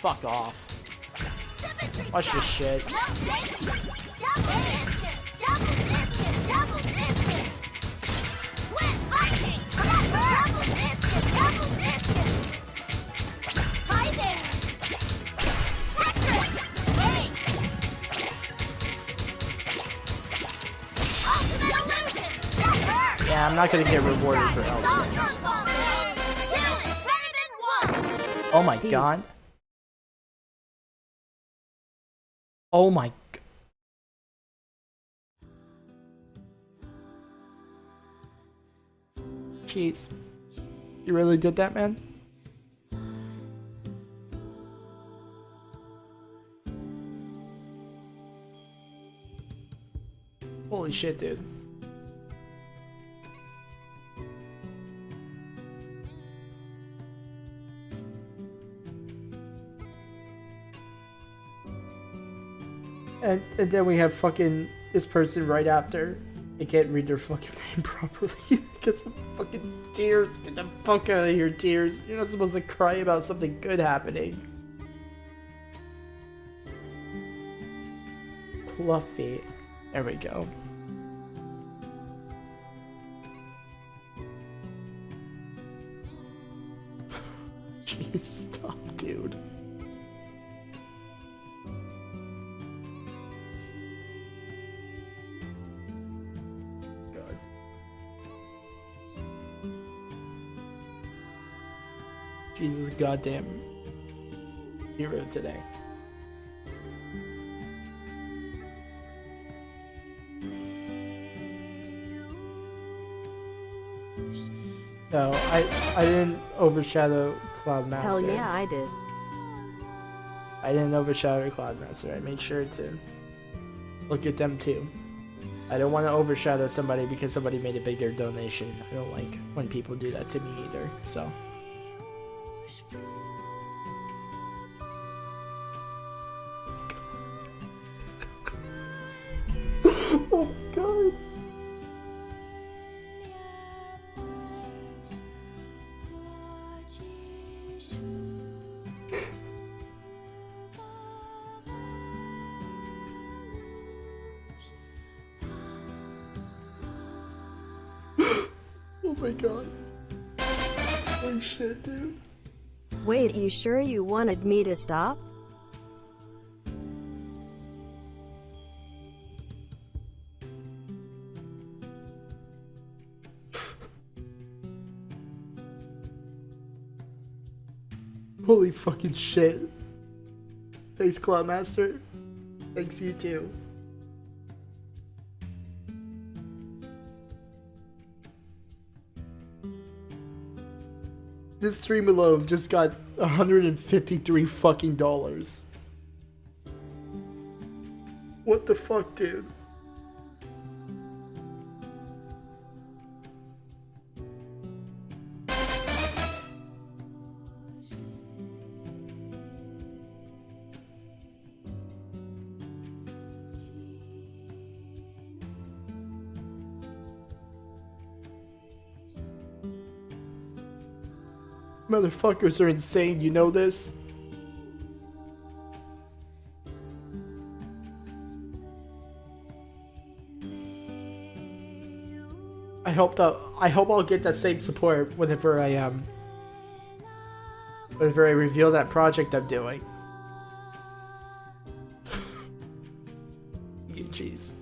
fuck off. Watch this shit. Yeah, I'm not gonna get rewarded for Elspins. Oh my god. Oh my Jeez. You really did that, man? Holy shit, dude. And, and then we have fucking this person right after. They can't read their fucking name properly. Get some fucking tears. Get the fuck out of here, tears. You're not supposed to cry about something good happening. Fluffy. There we go. Jeez, stop, dude. Jesus goddamn hero today. No, I I didn't overshadow Cloud Master. Hell yeah, I did. I didn't overshadow Cloud Master. I made sure to look at them too. I don't want to overshadow somebody because somebody made a bigger donation. I don't like when people do that to me either. So. Oh god. Oh my god. Holy shit, dude. Wait, you sure you wanted me to stop? Holy fucking shit. Thanks, Cloudmaster. Thanks, you too. This stream alone just got 153 fucking dollars. What the fuck, dude? Motherfuckers are insane, you know this? I hope that I hope I'll get that same support whenever I um whenever I reveal that project I'm doing. Cheese.